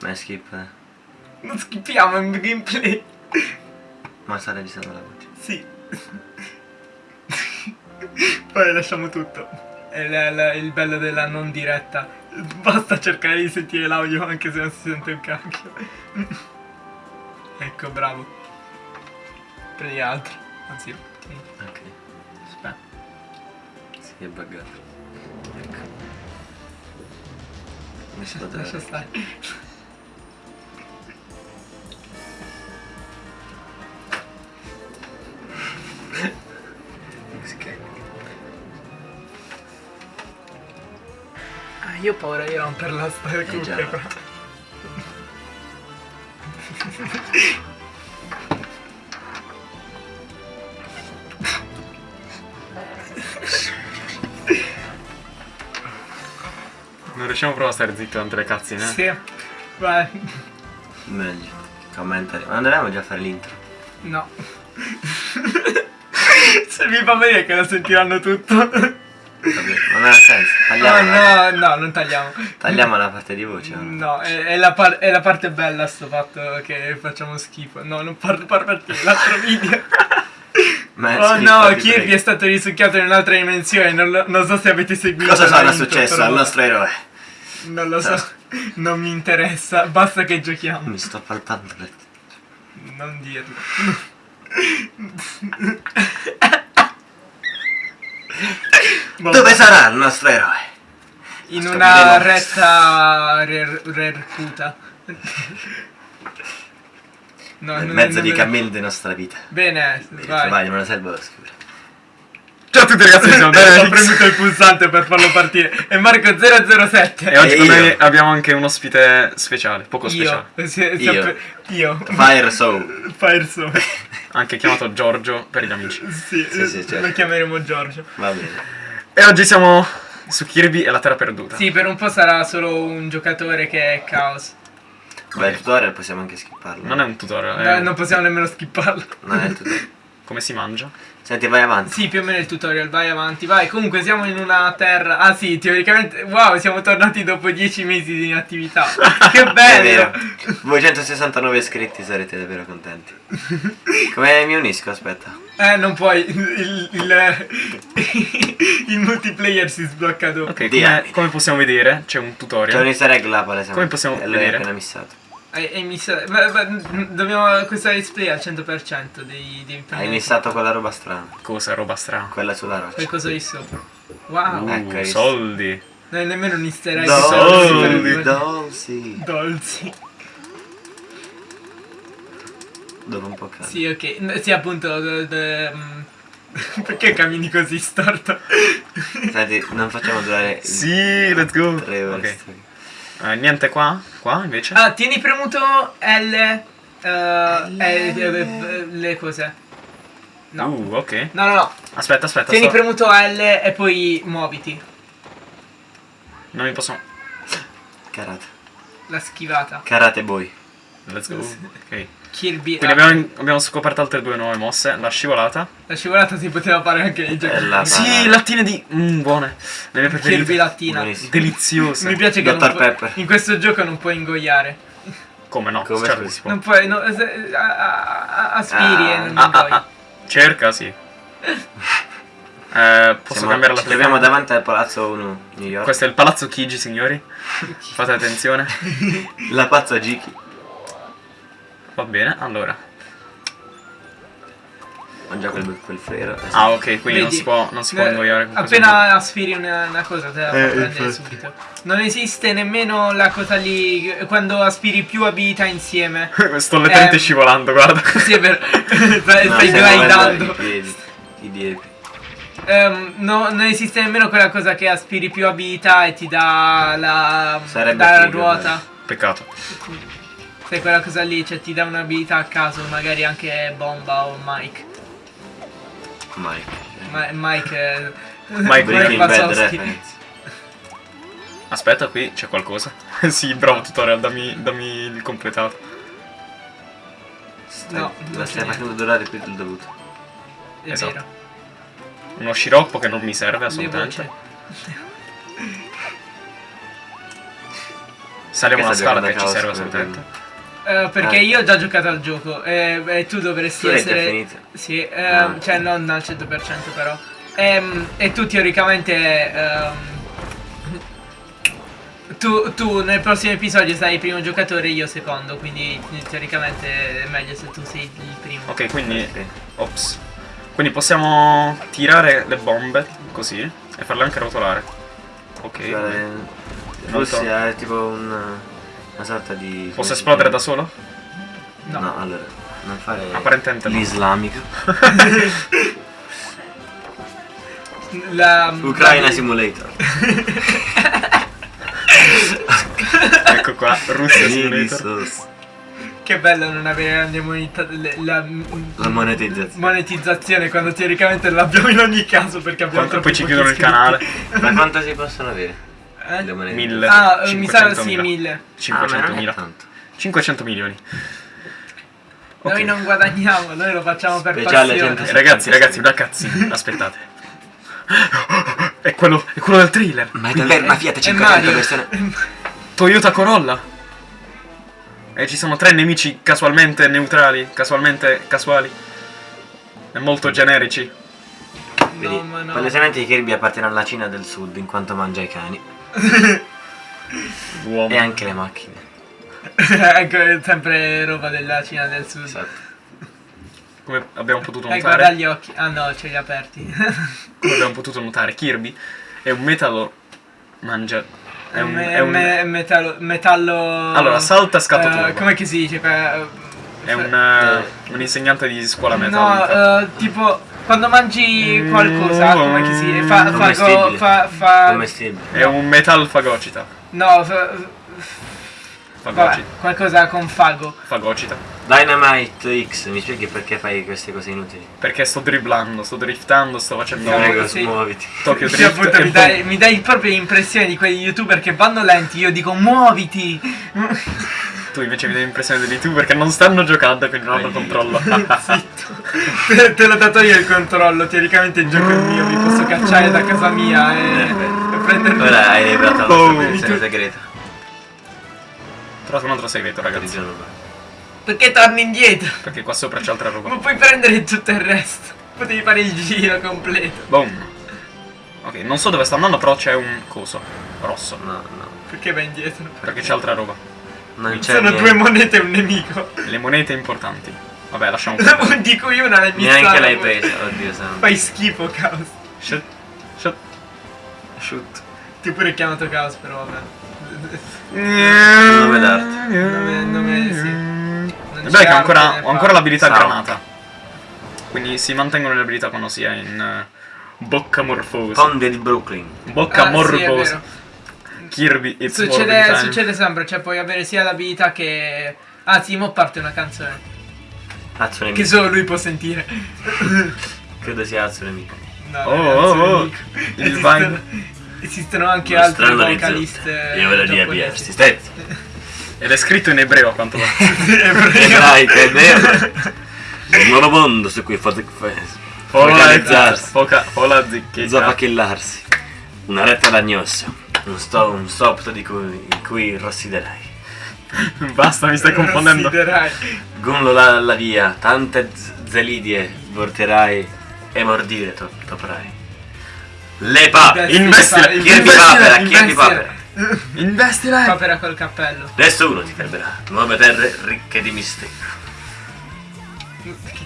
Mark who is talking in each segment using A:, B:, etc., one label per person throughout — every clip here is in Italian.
A: Ma è skip. eh.
B: Non schippiamo in gameplay.
A: Ma sta registrando la voce.
B: Sì. Poi lasciamo tutto. È la- la- il bello della non diretta. Basta cercare di sentire l'audio anche se non si sente un cacchio. ecco, bravo. Prendi altro. Anzi, tieni.
A: Ok.
B: aspetta.
A: Si è buggato. Ecco. Mi si
B: Lascia stare. Io ho paura di romperla sta
A: già.
B: cuffia però.
C: Non riusciamo proprio a stare zitti durante le cazzine. eh?
B: Sì. Vai.
A: Meglio. Commentari. Ma andremo già a fare l'intro.
B: No. Se mi fa vedere che lo sentiranno tutto.
A: Non ha senso.
B: No,
A: Tagliamo, la,
B: no, no, non tagliamo.
A: tagliamo la parte di voce. no?
B: No, è, è la par- è la parte bella sto fatto che facciamo schifo. No, non parlo par partire l'altro video.
A: Ma
B: Oh no, Kirby è stato risucchiato in un'altra dimensione. Non, non so se avete seguito.
A: Cosa sarà successo
B: però
A: al nostro eroe?
B: Non lo so. Non mi interessa. Basta che giochiamo.
A: Mi sto palpando le
B: Non dirlo.
A: Dove sarà il nostro eroe?
B: In una retta rer- rerputa. No,
A: Nel mezzo di cammini della nostra vita.
B: Bene, vai.
A: Vai, me lo servo oscuro.
C: Ciao a tutti ragazzi, siamo
B: Ho
C: Daniel
B: premuto il pulsante per farlo partire. E Marco 007.
C: E oggi
A: E
C: con noi abbiamo anche un ospite speciale, poco speciale.
B: Io. Si- si-
A: Io.
B: Io.
A: Fire Soul.
B: Fire Soul.
C: Anche chiamato Giorgio per gli amici.
B: Sì,
A: Sì, sì, certo.
B: lo chiameremo Giorgio.
A: Va bene.
C: E oggi siamo su Kirby e la Terra Perduta.
B: Sì, per un po' sarà solo un giocatore che è caos.
A: Beh, il tutorial possiamo anche skipparlo.
C: Non è un tutorial,
B: No,
C: è
B: non possiamo nemmeno skipparlo.
A: Non è il tutorial.
C: Come si mangia.
A: Senti, vai avanti.
B: Sì, più o meno il tutorial, vai avanti, vai. Comunque siamo in una terra. Ah sì, teoricamente. Wow, siamo tornati dopo 10 mesi di inattività. che bello!
A: vero. 269 iscritti, sarete davvero contenti. Come mi unisco? Aspetta.
B: Eh, non puoi. Il, il, il multiplayer si sblocca dopo.
C: Ok, come, come possiamo vedere c'è un
A: C'è
C: tutorial.
A: un easter egg là, palesamente.
C: Come possiamo
A: E
C: vedere?
A: appena missato.
B: E, e mi sa- ma- ma- dobbiamo. Questa display al 100% dei, dei
A: Hai missato quella roba strana.
C: Cosa, roba strana.
A: Quella sulla roccia.
B: Qualcosa lì sopra. Wow.
C: Uh,
A: Ecco,
C: soldi.
B: Non è nemmeno un easter egg.
A: Dolci, dolci.
B: Dolci.
A: Dopo un po' caldo.
B: Sì, ok. Sì, appunto. d- d- mm, Perché cammini così storto?
A: Senti, non facciamo durare
C: Sì, let's go.
A: tre ore.
C: Ok. Eh, niente qua? Qua invece?
B: Ah, tieni premuto L. eh, eh, eh, le cose. No.
C: Uh, ok.
B: No, no, no.
C: Aspetta, aspetta.
B: Tieni
C: sto-
B: premuto L e poi muoviti.
C: Non mi posso...
A: Karate.
B: La schivata.
A: Karate boy.
C: Let's go. Ok.
B: Kirby.
C: Quindi abbiamo, abbiamo scoperto altre due nuove mosse. La scivolata.
B: La scivolata si poteva fare anche nei giochi.
A: Bella.
C: Sì, lattine di... Mmm, buone. Le mie
B: Kirby
C: preferite.
B: lattina.
A: Buonissimo.
C: Deliziose.
B: Mi piace che
A: Pepper.
B: in questo gioco non puoi ingoiare.
C: Come no?
A: Come
C: certo si può.
B: Non puoi. no, se- a- a- a- aspiri
A: Ah,
B: e non
C: Ah, ah,
B: ingoi.
C: ah. Cerca, sì. Eh, posso
A: Siamo-
C: cambiare la
A: Ci troviamo
C: telecamera?
A: davanti al palazzo 1 New York.
C: Questo è il palazzo Chigi, signori. Fate attenzione.
A: La pazza Giki.
C: Va bene, allora.
A: Mangia quel, quel frero. eh sì.
C: Ah, ok, quindi non
B: Vedi?
C: si può, non si può
B: Eh,
C: ingoiare con questo
B: Appena aspiri una, una cosa te la
A: Eh,
B: prendere subito. Non esiste nemmeno la cosa lì quando aspiri più abilità insieme.
C: Sto letteralmente
B: Eh.
C: scivolando, guarda.
B: Sì, è vero. stai
A: No,
B: glidando.
A: I piedi. I diepi.
B: Ehm, no, non esiste nemmeno quella cosa che aspiri più abilità e ti dà la,
A: Sarebbe
B: la
A: figo,
B: ruota.
C: Peccato.
B: Sai quella cosa lì, cioè ti dà un'abilità a caso, magari anche Bomba o Mike.
A: Mike.
B: Ma- Mike è...
C: Mike
A: Breaking Bad reference.
C: Aspetta, qui c'è qualcosa. sì, bravo tutorial, dammi, dammi il completato.
A: Stai-
B: No, non
A: stai facendo durare più del dovuto.
B: È
C: Esatto.
B: vero.
C: Uno sciroppo che non mi serve assolutamente.
A: Che
C: una scala che ci serve assolutamente.
B: Eh, perché
A: Ah.
B: io ho già giocato al gioco e, e tu dovresti
A: Tu
B: essere...
A: finito?
B: Sì, eh,
A: Ah.
B: cioè non al 100% però. Ehm, e tu teoricamente... ehm, tu, tu nel prossimo episodio sarai il primo giocatore e io secondo, quindi teoricamente è meglio se tu sei il primo.
C: Ok, quindi...
A: Sì.
C: Ops. Quindi possiamo tirare le bombe così e farle anche rotolare. Ok.
A: Eh, Russia è tipo un- una sorta di...
C: Posso esplodere da solo?
B: No.
A: No, allora, non fare
C: Apparentemente
A: l'islamico.
B: La,
A: Ucraina
B: la-
A: Simulator.
C: ecco qua, Russia Simulator.
B: Che bello non avere la, la,
A: La monetizzazione.
B: monetizzazione quando teoricamente l'abbiamo in ogni caso perché abbiamo troppo
C: poi ci chiudono il canale.
A: Ma quanto si possono avere?
B: Eh?
A: Le monete?
C: Mille.
B: Ah, eh, mi sa
C: 500.000.
B: sì, mille.
C: 500.000.
A: Ah, tanto.
C: 500 milioni. Ok.
B: Noi non guadagniamo, noi lo facciamo per
A: Speciale
B: passione.
A: 100.
C: Eh, Ragazzi, ragazzi, una cazzina. Aspettate. È quello, è quello del thriller.
A: Ma è davvero una Fiat
B: È
A: 500
B: Mario.
A: persone.
C: Toyota Corolla. E ci sono tre nemici casualmente neutrali, casualmente casuali. E molto generici.
A: Vedi,
B: No, ma no.
A: palesemente Kirby appartiene alla Cina del Sud in quanto mangia i cani.
C: L'uomo.
A: E anche le macchine.
B: ecco, è sempre roba della Cina del Sud.
A: Esatto.
C: Come abbiamo potuto
B: Eh, guarda
C: notare,
B: gli occhi. Ah no, ce li ha aperti.
C: come abbiamo potuto notare, Kirby è un metallo mangia. È un,
B: Me-
C: è un,
B: me- metallo, metallo...
C: Allora, salta scatto
B: eh,
C: turbo.
B: Come che si dice? Que-
C: è un, eh, un insegnante di scuola
B: No,
C: metallica.
B: eh, tipo quando mangi qualcosa,
C: Mm.
B: come che si fa, fa,
A: Commestibile.
B: fa, fa.
C: È un metal fagocita.
B: no, fa, vabbè,
C: Fagocita.
B: qualcosa con fago.
C: Fagocita.
A: Dynamite X, mi spieghi perché fai queste cose inutili?
C: Perché sto dribblando, sto driftando, sto facendo
B: No,
A: Prego,
B: sì.
A: muoviti.
C: Tokyo Drift.
B: appunto, mi dai, mi dai proprio l'impressione di quegli youtuber che vanno lenti, io dico muoviti!
C: Tu invece mi dai l'impressione degli youtuber che non stanno giocando, quindi non hanno controllo.
B: Zitto. te, l'ho dato io il controllo, teoricamente il gioco è mio, mi posso cacciare da casa mia e, e prendermi...
A: Ora hai liberato la
C: Oh.
A: nostra posizione segreta.
C: Trovato un altro segreto,
A: Di
C: ragazzi.
B: Perché torni indietro?
C: Perché qua sopra c'è altra roba.
B: Ma puoi prendere tutto il resto. Potevi fare il giro completo.
C: Boom. Ok, non so dove sta andando, però c'è un coso rosso.
A: No, no.
B: Perché vai indietro?
C: Perché c'è altra roba.
A: Non c'è
B: Sono
A: niente.
B: due monete e un nemico.
C: Le monete importanti. Vabbè, lasciamo perdere.
B: di cui una messa.
A: Neanche l'hai presa, oddio santo.
B: Fai schifo, Chaos.
C: Shit. Shit.
A: Shoot.
B: Ti ho pure chiamato Chaos, però vabbè.
A: Nome d'arte.
B: Nome, nome, sì. Non
C: Beh, che ho ancora, ho ancora l'abilità granata. Quindi si mantengono le abilità quando si è in eh, bocca morfosa.
A: Conde di Brooklyn.
C: Bocca
B: Ah, sì,
C: morfosa.
B: vero.
C: Kirby, it's
B: Succede,
C: time.
B: succede sempre, cioè puoi avere sia l'abilità che... Ah sì, mo parte una canzone.
A: Azzo
B: Che solo lui può sentire.
A: Credo sia Azzo nemico.
B: No,
C: Oh, oh, oh. Il
B: Esistono, esistono anche
A: Uno
B: altre vocaliste
A: Io dire
B: giapponesi.
A: BS. Stetti.
C: Ed è scritto in ebreo a quanto
A: è vero. Un nuovo mondo su cui fate.
C: Foca, fola zicchetta.
A: Zappachillarsi. Una retta d'agnosso. Un, sto, un stop di cui, in cui rossiderai.
C: Basta, mi stai confondendo.
B: Considerai.
A: Gumlo la, la via, tante zelidie vorterai e mordire to- toperai. Le pape!
C: Investile,
A: Kirby
C: investile,
A: papera,
B: investile.
A: papera.
C: Investile!
B: Papera col cappello.
A: Nessuno ti fermerà. Nuove terre ricche di mistero.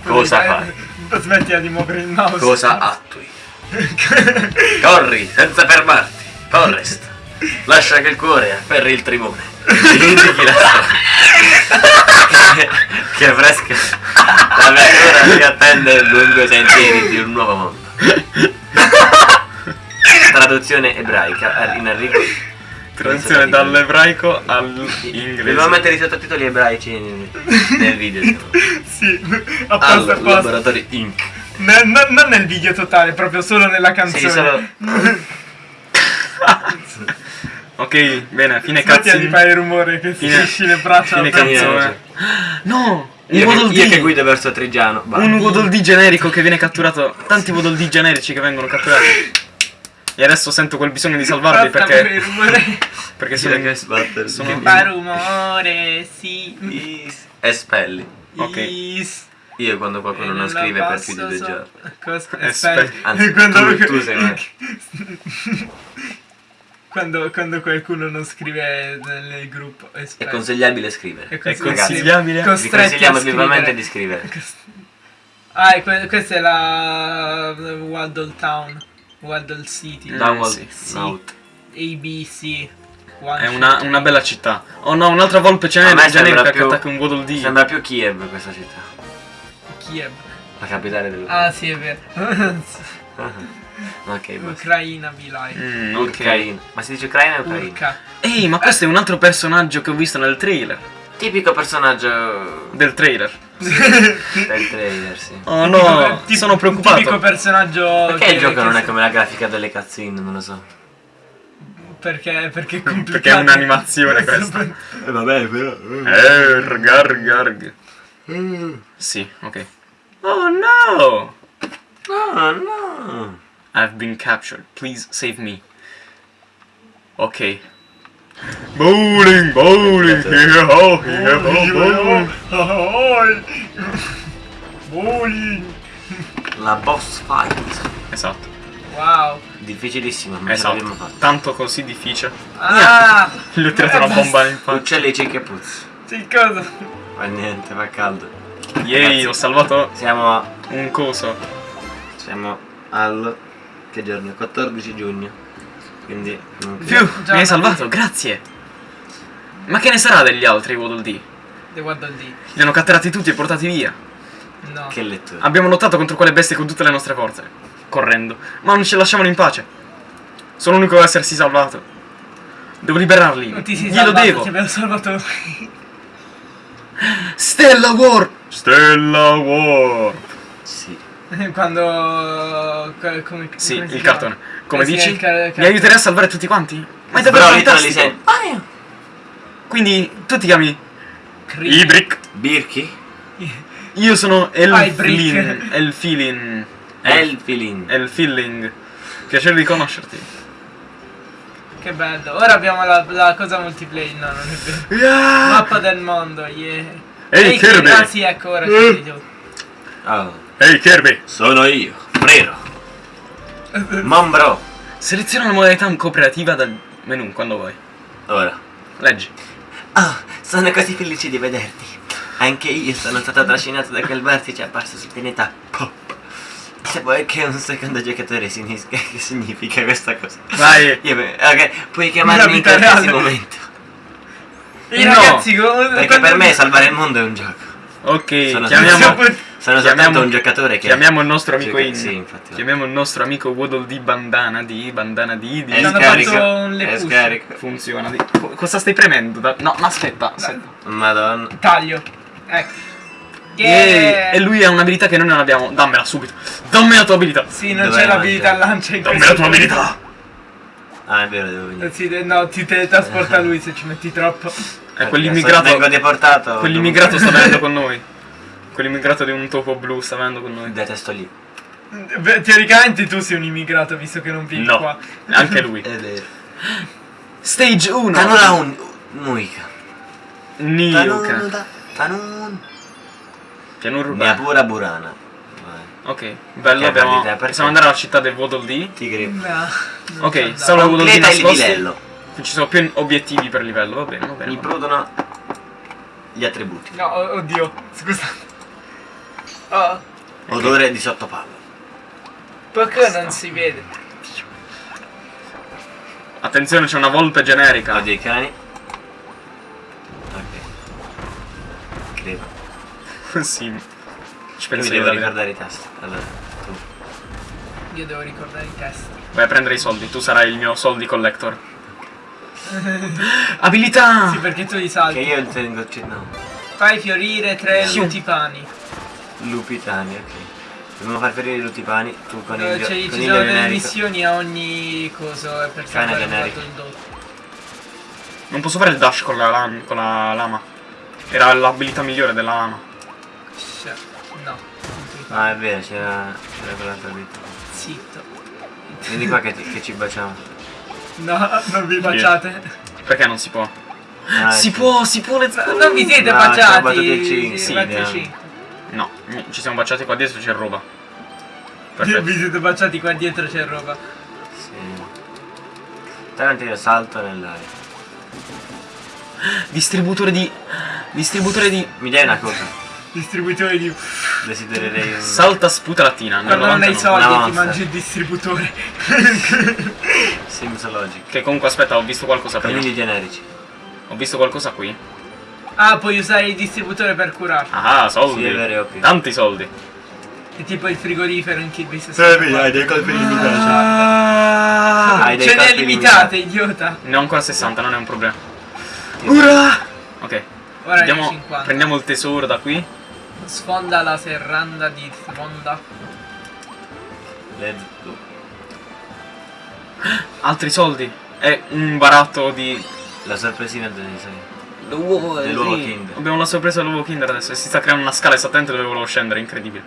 A: Cosa fai?
B: Smettila di muovere il mouse.
A: Cosa attui? Corri senza fermarti. Forrest. Lascia che il cuore afferri il timone. Indichi la strada. che, fresca l'avventura ti attende lungo i sentieri di un nuovo mondo. Traduzione ebraica in arrivo.
C: Traduzione dall'ebraico
A: Dobbiamo
C: all'inglese.
A: mettere i sottotitoli ebraici nel, video.
B: sì, apposta apposta.
A: laboratori Inc.
B: No- no- non nel video totale, proprio solo nella canzone.
A: Sì, solo
C: Ok, bene, fine
B: Smettila di
C: cazzini.
B: fare il rumore che si
C: Fine-
B: esci le braccia.
C: Fine canzone. No! Un
A: io,
C: Waddle
A: che, io che guido verso Trigiano.
C: Un Waddle Dee generico che viene catturato. Tanti Waddle Dee generici che vengono catturati. E adesso sento quel bisogno di salvarli perché,
B: rumore.
C: perché sono,
A: che sbattere.
C: sono-
B: Che fa rumore, sì.
A: Is- Espelli.
C: Ok.
B: Is.
A: Io quando qualcuno non scrive per più di due
B: so-
A: giorni.
B: Aspetta.
A: Anzi,
B: quando,
A: tu, tu sei me.
B: quando, quando qualcuno non scrive nel, nel gruppo.
A: È consigliabile scrivere.
B: È
C: È
B: consigliabile.
C: consigliabile?
A: Vi consigliamo vivamente di scrivere.
B: Ah, que- questa è la Waddle Town. Waddle City.
A: Downward,
C: sì.
B: ABC. One
C: È una, una bella città. Oh no, un'altra volpe gener-
A: me
C: generica
A: sembra
C: che
A: più-
C: attacca un Waddle Dee.
A: Sembra più Kiev questa città.
B: Kiev.
A: La capitale del...
B: Ah, sì, è vero.
A: ok, basta.
B: Ucraina be like.
C: Mm, ok.
A: Ucraina. Ma si dice Ucraina o Ucraina?
B: Urca.
C: Ehi, ma questo è un altro personaggio che ho visto nel trailer.
A: Tipico personaggio
C: Del trailer.
A: del trailer, sì.
C: Oh
B: Tipico-
C: no,
B: tip-
C: sono preoccupato.
B: Tipico personaggio.
A: Perché
B: che-
A: il gioco
B: che
A: non è come la grafica delle cutscene? Non lo so.
B: Perché, perché è complicato.
C: Perché è un'animazione questa.
A: Eh vabbè, però...
C: Eh, garg, garg. Sì, ok. Oh no!
A: No, no.
C: I've been captured. Please save me. Ok. Bowling, bowling, here ho, here ho, bowling.
B: Bowling.
A: La boss fight.
C: Esatto,
B: Wow.
A: Difficilissima, ma ce l'abbiamo
C: esatto.
A: fatta.
C: Tanto così difficile.
B: Ah!
C: Gli ho tirato una bomba in faccia.
A: Uccelli ciechi e puzzi.
B: Sì, cosa?
A: Fa niente, fa caldo.
C: Yay,
A: Ragazzi,
C: ho salvato
A: Siamo a...
C: un coso.
A: Siamo al... Che giorno? 14 giugno. Quindi... non
C: Più, mi hai salvato, grazie. Ma che ne sarà degli altri Waddle Dee?
B: The Waddle Dee.
C: Li hanno catturati tutti e portati via.
B: No.
A: Che lettura.
C: Abbiamo lottato contro quelle bestie con tutte le nostre forze, correndo, ma non ci lasciavano in pace. Sono l'unico ad essersi salvato. Devo liberarli.
B: Non ti sei
C: Glielo
B: salvato,
C: devo.
B: ti abbiamo salvato.
C: Stella War! Stella War!
A: Sì.
B: Quando... co- Come,
C: Sì,
B: come si
C: il
B: chiama?
C: cartone. Come
B: Eh sì,
C: dici?
B: il ca-
C: Mi aiuterai a salvare tutti quanti? Ma è davvero
A: literally
C: fantastico.
A: sei...
C: Quindi tu ti chiami
B: Cri-
C: Ibrick.
A: Birki?
C: Io sono
B: Ah, Ibrick.
C: Elfilin. Elfilin.
A: Elfilin.
C: Piacere di conoscerti.
B: Che bello. Ora abbiamo la, la cosa multiplayer. No, non è vero.
C: Yeah!
B: Mappa del mondo, yeah.
C: Ehi, Kirby!
B: Ah sì, ecco, ora ci
C: Eh.
A: Oh,
C: Ehi Kirby!
A: sono io, Frero. Mambro.
C: Seleziona la modalità cooperativa dal menu quando vuoi.
A: Ora.
C: Leggi.
A: Oh, sono così felice di vederti. Anche io sono stato trascinato da quel vertice apparso sul pianeta Pop. Se vuoi che un secondo giocatore significa, che significa questa cosa?
C: Vai.
A: Io, ok, puoi chiamarmi in qualsiasi momento.
B: I
C: No,
B: ragazzi,
A: Perché per me salvare il mondo è un gioco.
C: Ok,
A: Sono-
C: chiamiamo,
A: Sono soltanto
C: chiamiamo-
A: un giocatore che...
C: chiamiamo il nostro amico
A: Gioca-
C: in.
A: Sì, infatti.
C: Chiamiamo il nostro amico Waddle di bandana di bandana di di.
A: È scarico. È scarico.
C: Funziona. Di... co- Cosa stai premendo? Da- No, no, aspetta, aspetta.
A: Madonna.
B: Taglio. Ecco.
C: Yay!
B: Yeah.
C: E lui ha un'abilità che noi non abbiamo. Dammela subito. Dammi la tua abilità.
B: Sì, non c'è
A: la
B: l'abilità lancia in
C: Dammi la tua abilità.
A: Ah, è vero, devo venire.
B: Sì, no, ti teletrasporta lui se ci metti troppo.
C: E
A: Ok,
C: quell'immigrato.
A: Vengo deportato.
C: Quell'immigrato sta venendo con noi. Quell'immigrato di un topo blu sta venendo con noi.
A: Detesto lì.
B: Beh, teoricamente tu sei un immigrato visto che non vivi
C: No,
B: qua.
C: anche lui.
A: È vero.
C: Stage 1.
A: Tanura un... Muica.
C: Niuka.
A: Tanun.
C: Pianura
A: Mia
C: urbana.
A: pura burana.
C: Ok, bello, abbiamo... Possiamo andare alla città del Waddle Dee.
A: Tigri.
B: No, non
C: Ok,
B: c'è da-
C: solo Waddle Dee
A: Livello.
C: Ci sono più obiettivi per livello, va bene, va bene.
A: Mi prudono gli attributi.
B: No, oddio, scusa. Oh,
A: Odore di sottopalla.
B: perché non si vede?
C: Attenzione, c'è una volpe generica.
A: Odio i cani. Ok. Credo.
C: sì. Ci penso io
A: devo ricordare i tasti. Allora, tu.
B: Io devo ricordare i test.
C: Vai a prendere i soldi, tu sarai il mio soldi collector. Abilità!
B: Sì, perché tu li
A: Che
B: salti.
A: io tengo... c- No.
B: Fai fiorire tre
C: Sì.
B: lutipani.
A: Lupitani, ok. Dobbiamo far ferire i lutipani. Tu con
B: Eh,
A: il...
B: cioè,
A: con
B: ci
A: il
B: sono delle
A: generico.
B: missioni a ogni coso eh, per
A: Cane generico.
B: il.
C: Non posso fare il dash con la, lam- con la lama. Era l'abilità migliore della lama.
B: Scia- No,
A: Ah, è vero, c'era... C'era quell'altra vita.
B: Zitto.
A: Vieni qua che, che ci baciamo.
B: No, non vi baciate.
C: Perché non si può?
A: Ah,
C: si
A: sì.
C: può, si può.
B: Non vi siete
A: No, ci siamo
B: baciati. Sì,
A: sì.
C: No, ci siamo baciati qua dietro, c'è roba.
B: Vi
C: Perfetto.
B: vi siete baciati qua dietro c'è roba.
A: Sì. Tarantino salto nell'aria.
C: Distributore di... Distributore di...
A: Mi dai una cosa?
B: Distributore di.
A: Desidererei un...
C: Salta sputa lattina. nel
B: Quando non hai
C: 99.
B: soldi ti
A: monster.
B: mangi il distributore.
A: Sims Logic.
C: Che comunque aspetta, ho visto qualcosa prima.
A: Cammini generici.
C: Ho visto qualcosa qui.
B: ah, puoi usare il distributore per curare.
C: Ah, soldi.
A: Sì, è vero, ovvio.
C: Tanti soldi.
B: È tipo il frigorifero in Kirby
A: dei colpi
C: Ah,
A: Hai dei
B: Ce n'è limitate, idiota.
C: ne ho ancora 60, non è un problema. Ura! Ok.
B: Ora
C: Andiamo,
B: 50.
C: prendiamo il tesoro da qui.
B: Sfonda la serranda di sfonda.
A: Let's go.
C: Altri soldi. E un baratto di...
A: La sorpresina del.
C: L'uovo
A: Dell'uovo
C: sì.
A: Kinder.
C: Abbiamo la sorpresa dell'uovo Kinder adesso. e Si sta creando una scala esattamente dove volevo scendere, incredibile.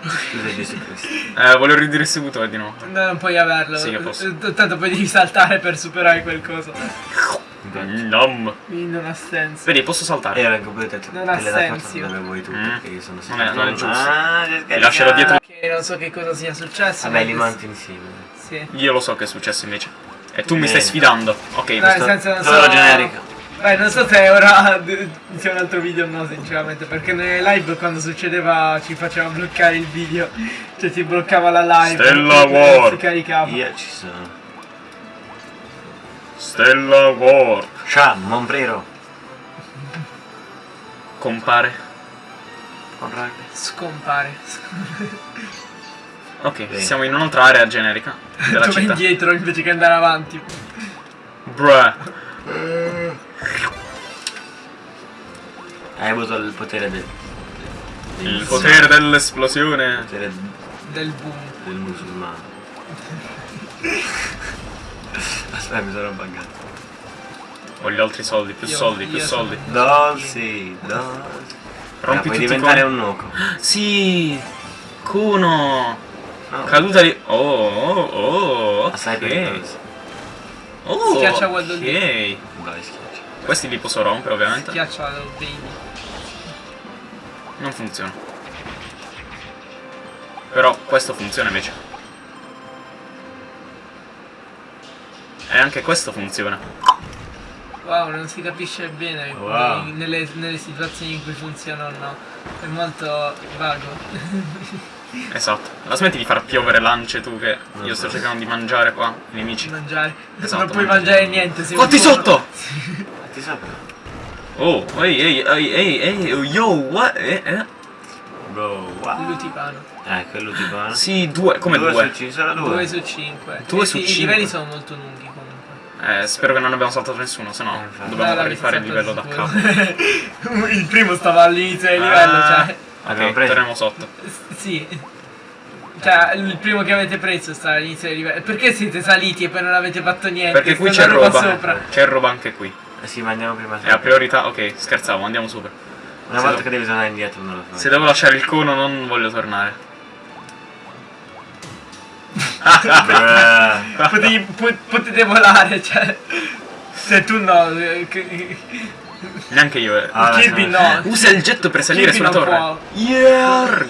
A: Scusa Gesù Cristo.
C: Eh, voglio il ridistributore di nuovo.
B: No, non puoi averlo.
C: Sì.
B: Eh, Tanto poi devi saltare per superare quel coso.
C: Nom.
B: Non ha senso.
C: Vedi, posso saltare.
A: E io vengo pure te, te
B: Non ha senso.
A: dove vuoi tu,
C: Mm.
A: perché io sono
C: Non è- non è giusto.
A: Ah,
C: Ti lascerò dietro.
B: Che non so che cosa sia successo.
A: Vabbè, li monti insieme.
B: Sì.
C: Io lo so che è successo invece. E tu mi stai sfidando. Ok,
B: Dai,
C: questo-
B: nel senso non so.
A: generico.
B: Beh, non so se ora sia un altro video o no, sinceramente. Perché nelle live quando succedeva ci faceva bloccare il video. Cioè si bloccava la live.
C: Stella
B: non
C: War.
B: Si caricava.
A: Io ci sono.
C: Stella War.
A: Ciao, Monprero.
C: Compare.
A: Con raga.
B: Scompare.
C: Ok,
A: Bene.
C: siamo in un'altra area generica della
B: vai
C: città.
B: indietro invece che andare avanti.
C: Bruh.
A: Hai avuto il potere del... del-
C: Il potere dell'esplosione.
A: Il potere
B: Del boom.
A: del musulmano. Aspetta, mi sono buggato.
C: Voglio altri soldi, più
B: Io-
C: soldi, più
B: io
C: soldi.
B: sono-
A: Dolci, dolci.
C: Rompi
A: Ah, puoi diventare
C: con-
A: un nuco.
C: Sì! Kuno!
A: No.
C: Caduta di... Oh, oh, oh,
A: Assai
C: ok.
A: pericoloso.
C: Oh,
B: Schiaccia Waldo
C: ok.
A: Schiaccia.
C: Questi li posso rompere ovviamente.
B: Schiaccia lo baby.
C: Non funziona. Però questo funziona invece. E anche questo funziona.
B: Wow, non si capisce bene
A: Wow.
B: nelle, nelle situazioni in cui funziona o no. È molto vago.
C: Esatto. La smetti di far piovere lance tu che io sto cercando di mangiare qua, i nemici.
B: mangiare.
C: Esatto,
B: non puoi
C: mangiare.
B: niente. sei
C: Fatti sotto!
A: Ti sopra.
C: Oh, ehi, ehi, ehi, ehi, ehi, yo, what? Eh, eh?
A: Bro, wow.
B: Luticano.
A: Eh, quello ti va.
C: Sì, due, come due?
A: su ci sono due.
B: 2 su 5.
C: Due su
B: I
C: cinque.
B: livelli sono molto lunghi comunque.
C: Eh, spero che non abbiamo saltato nessuno, se no
A: Eh,
C: dobbiamo
B: Dai,
C: rifare il livello da capo.
B: il primo stava all'inizio del livello,
C: Ah,
B: cioè.
C: Ok,
A: preso.
C: torniamo sotto.
B: S- Sì. Cioè, il primo che avete preso sta all'inizio del livello. Perché siete saliti e poi non avete fatto niente?
C: Perché qui c'è
B: roba
C: roba.
B: sopra.
C: C'è roba anche qui.
A: Eh sì, ma andiamo prima
C: E a
A: sopra.
C: priorità, ok, scherzavo, andiamo sopra.
A: Una
C: se
A: volta che devi tornare indietro non lo fai.
C: Se devo lasciare il cono non voglio tornare.
A: Bruh.
B: Potevi- po- potete volare, cioè. Se tu no. eh, che-
C: Neanche io. eh.
A: Ah,
B: Kirby
A: sì.
B: no.
C: Usa il getto per salire
B: Kirby
C: sulla torre.
B: può.
C: Yarg!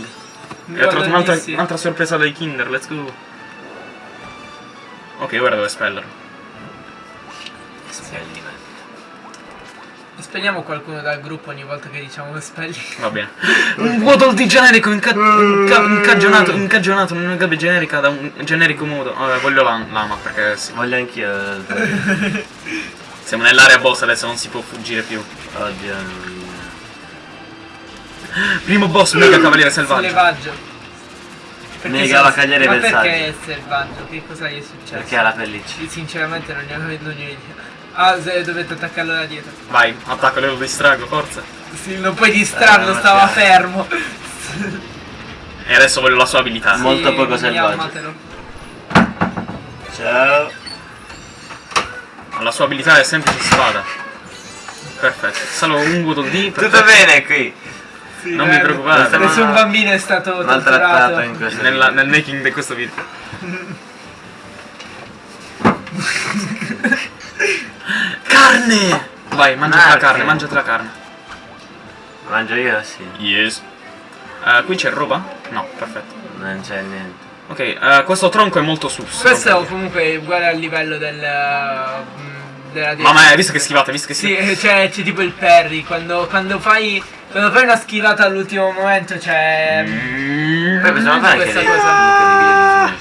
C: E ho trovato un'altra, un'altra sorpresa dai Kinder, let's go. Ok, ora devo espellerlo.
A: Spelli, man.
B: Spegniamo qualcuno dal gruppo ogni volta che diciamo spelli.
C: Va bene. Un waddle di generico inca- inca- incagionato, incagionato in una gabbia generica da un generico modo. Vabbè, voglio la- lama perché sì.
A: Voglio anch'io. eh,
C: siamo nell'area boss adesso, non si può fuggire più.
A: Oddio. non-
C: Primo boss, mega cavaliere selvaggio.
B: Selvaggio. Perché
A: Mega
B: se-
A: cavaliere
B: Ma perché è selvaggio? Che cosa gli è successo?
A: Perché ha la pelliccia.
B: Sinceramente non ne ho non ne ho idea. Ah, se dovete attaccarlo da dietro.
C: Vai, attacco, lo distrago, forza.
B: Sì, non puoi distrarlo,
A: Eh,
B: stava
A: sì.
B: fermo.
C: E adesso voglio la sua abilità.
A: Mo- Molto
B: Sì,
A: poco selvaggio. Ciao.
C: La sua abilità è semplice spada. Perfetto. Solo un waddle di.
A: Tutto bene qui.
B: Sì,
C: Non
B: guarda,
C: preoccupate.
B: Nessun bambino è stato
A: Maltrattato
B: torturato.
A: in questo
C: Nella- nel making di questo video. Carne! Vai, mangiati la carne, mangiati la carne.
A: Mangio io, sì.
C: Yes. Eh, qui c'è roba? No, perfetto.
A: Non c'è niente.
C: Ok, eh, questo tronco è molto sus.
B: Questo è comunque uguale al livello del... mm, della
C: Mamma, hai visto che schivata, visto che
B: Sì,
C: schivata?
B: eh, c'è, c'è tipo il parry, quando, quando fai... Quando fai una schivata all'ultimo momento c'è...
C: Mm.
A: Poi possiamo fare anche
B: questa
A: dei
B: cosa.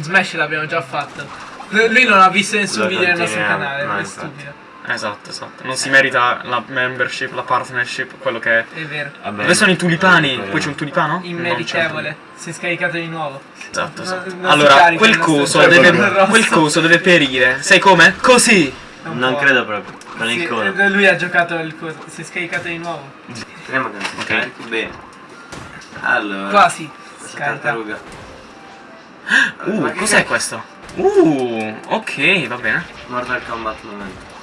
A: Smash
B: l'abbiamo già fatto. Lui non ha visto nessun video nel nostro canale,
A: no,
B: è stupido.
C: Esatto, esatto. Non si merita la membership, la partnership, quello che è.
B: È vero.
A: Vabbè,
C: Dove sono i tulipani? Qui c'è un tulipano?
B: Immeritevole. Si è scaricato di nuovo.
C: Esatto, esatto.
B: Non- non
C: allora, quel coso, deve, quel coso deve perire. Sai come? Così!
B: Non
A: Non credo proprio. Con
B: Sì,
A: il cono.
B: eh, lui ha giocato il coso. Si è scaricato di nuovo.
A: Speriamo che non si
C: Ok.
A: scarichi bene. Allora.
B: Quasi. Scarica.
A: tartaruga.
C: Uh, cos'è questo? Uh, ok, va bene.
A: Mortal Kombat momento.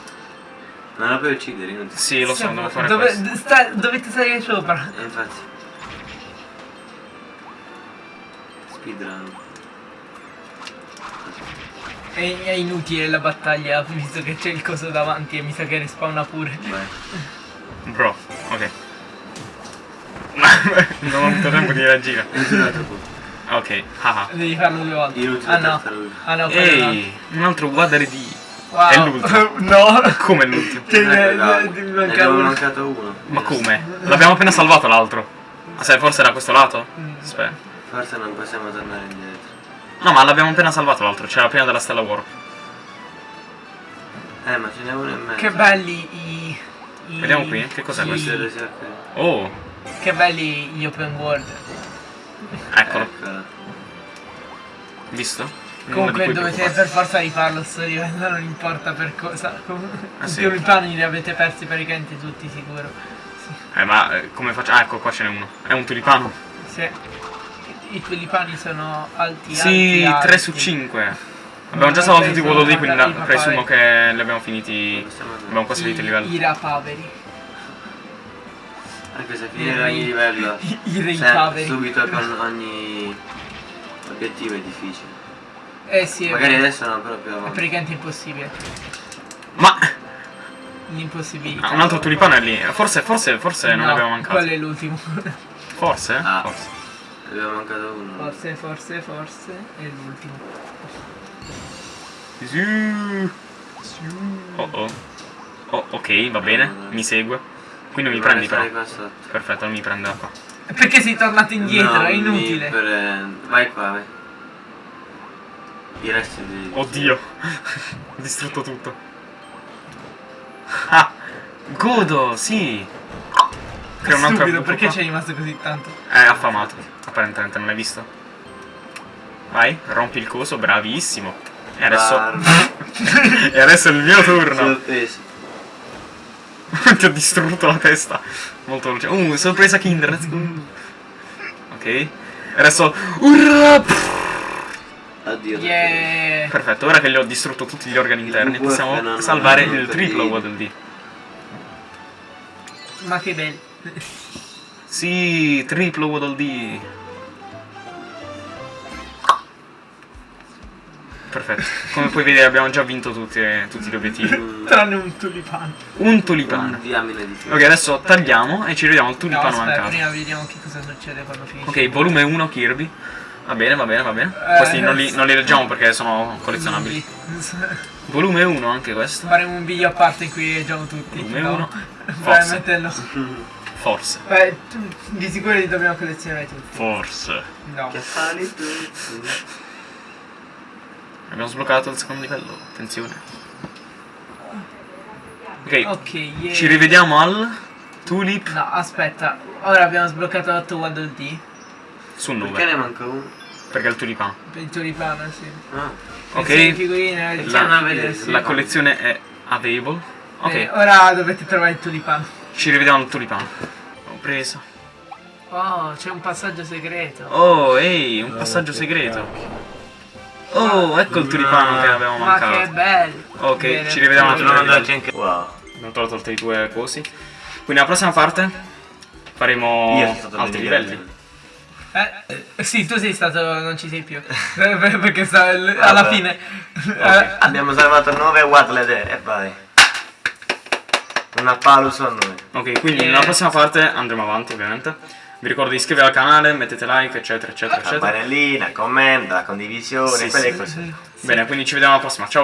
A: Non la puoi uccidere, inutile.
C: Sì, lo so, devo fare
B: Dove,
C: questo.
B: sta- dovete salire sopra.
A: E infatti. Speedrun.
B: È, è inutile la battaglia, visto che c'è il coso davanti e mi sa che respawna pure.
A: Vai.
C: Bro, ok. non ho avuto tempo di reagire. Ok, haha.
B: Devi farlo due volte.
A: Inutile
B: Ah no. Ah no, quello no.
C: Ehi, un altro guardare di.
B: Wow.
C: È l'ultimo.
B: no.
C: Come l'ultimo?
A: Non è
B: ne- ne- manca
A: abbiamo
B: uno.
A: mancato uno.
C: Ma come? L'abbiamo appena salvato l'altro. Ah, sai, forse da questo lato?
B: Mm.
C: Aspetta.
A: Forse non possiamo tornare indietro.
C: No, ma l'abbiamo appena salvato l'altro, c'era prima della stella warp.
A: Eh, ma ce n'è uno in mezzo.
B: Che belli i... i
C: Vediamo qui, che cos'è questo? Oh,
B: Che belli gli open world.
C: Eccolo,
A: Eccola.
C: visto?
B: Comunque dovete per forza rifarlo sto livello, non importa per cosa. Com-
C: Ah,
B: I
C: sì.
B: tulipani li avete persi praticamente tutti sicuro. Sì.
C: Eh, ma eh, come faccio? Ah, ecco, qua ce n'è uno. È un tulipano.
B: Sì. I tulipani sono alti
C: Sì,
B: alti,
C: 3 su
B: alti.
C: 5. Abbiamo già salvato tutti i quello lì, quindi
B: i
C: presumo
B: papaveri.
C: che li abbiamo finiti. Abbiamo quasi finito il livello.
B: I, i rapaveri.
A: Anche se finire
B: re-
A: ogni livello.
B: I, i
A: se-
B: rapaveri.
A: subito con ogni obiettivo è difficile.
B: Eh sì, è
A: Magari adesso no, però più
B: È praticamente impossibile.
C: Ma
B: L'impossibilità.
C: ah, un altro tulipano è lì. Forse, forse, forse non
B: No,
C: ne abbiamo mancato.
B: Quello è l'ultimo.
C: Forse?
A: Ah.
C: Forse.
A: Ne abbiamo mancato uno.
B: forse, forse, forse è l'ultimo.
C: Sì. Oh oh. Oh, ok, va bene, mi segue. Qui non mi prendi però.
A: Qua sotto.
C: Perfetto, non mi prende da qua.
B: Perché sei tornato indietro?
A: No,
B: è
A: mi
B: inutile.
A: prende. Vai qua, vai. I resti di...
C: Oddio. Ho distrutto tutto. Ah! Godo, sì! Crea
B: Stupido,
C: buco
B: perché
C: qua.
B: c'è rimasto così tanto?
C: È affamato, apparentemente, non l'hai visto? Vai, rompi il coso, bravissimo. E adesso... E adesso è il mio turno.
A: Sorpreso.
C: Ti ho distrutto la testa. Molto veloce. Uh, sorpresa Kinder, let's go. Ok. Adesso... Urrà!
A: Addio.
B: Yeah!
C: Perfetto, ora che gli ho distrutto tutti gli organi interni, possiamo salvare il triplo. Waddle Dee.
B: Ma che bello.
C: Sì, triplo Waddle Dee. Perfetto. Come puoi vedere abbiamo già vinto tutti, eh, tutti gli obiettivi.
B: Tranne un tulipano.
C: Un tulipano. Ok, adesso tagliamo e ci vediamo il
B: No,
C: tulipano
B: aspetta,
C: mancato.
B: prima vediamo che cosa succede quando finisce.
C: Ok, volume 1 Kirby. Va bene, va bene, va bene.
B: Eh,
C: Questi non li, non li leggiamo perché sono collezionabili. Volume 1 anche questo.
B: Faremo un video a parte in cui leggiamo tutti.
C: Volume
B: no?
C: uno.
B: Probabilmente no.
C: Forse.
B: Beh, tu- di sicuro li dobbiamo collezionare tutti.
C: Forse.
B: No.
C: Abbiamo sbloccato il secondo livello. Attenzione. Ok,
B: Ok, yeah.
C: ci rivediamo al Tulip
B: No, aspetta. Ora abbiamo sbloccato 8 Waddle D.
C: su
A: Perché
C: 9.
A: ne manca uno?
C: Perché è il tulipano.
B: Per il tulipano, sì.
A: Ah.
C: Ok.
B: Figurine,
C: La,
B: sì.
C: la collezione è available. Ok,
B: Eh, ora dovete trovare il tulipano.
C: ci rivediamo al tulipano. Ho preso.
B: Oh, c'è un passaggio segreto.
C: Oh, ehi, un passaggio segreto. Oh, ecco il tulipano che avevamo
B: Ma che
C: mancato.
B: bello.
C: Ok,
B: Bene.
C: ci rivediamo al
A: Potremmo
C: tulipano.
A: andarci anche. Wow.
C: Abbiamo tolto tutti i due cosi. Quindi la prossima parte faremo altri livelli.
B: Eh, eh, sì, tu sei stato, non ci sei più. Eh, Perché sta, alla
A: Vabbè.
B: fine. eh,
A: Abbiamo salvato 9 Wattlet e vai. Un applauso a noi.
C: Ok, quindi
B: Eh.
C: nella prossima parte andremo avanti, ovviamente. Vi ricordo di iscrivervi al canale, mettete like, eccetera, eccetera, eccetera.
A: Campanellina, commenta, condivisione,
C: Sì,
A: quelle
C: sì.
A: cose.
C: Bene, quindi ci vediamo alla prossima. Ciao!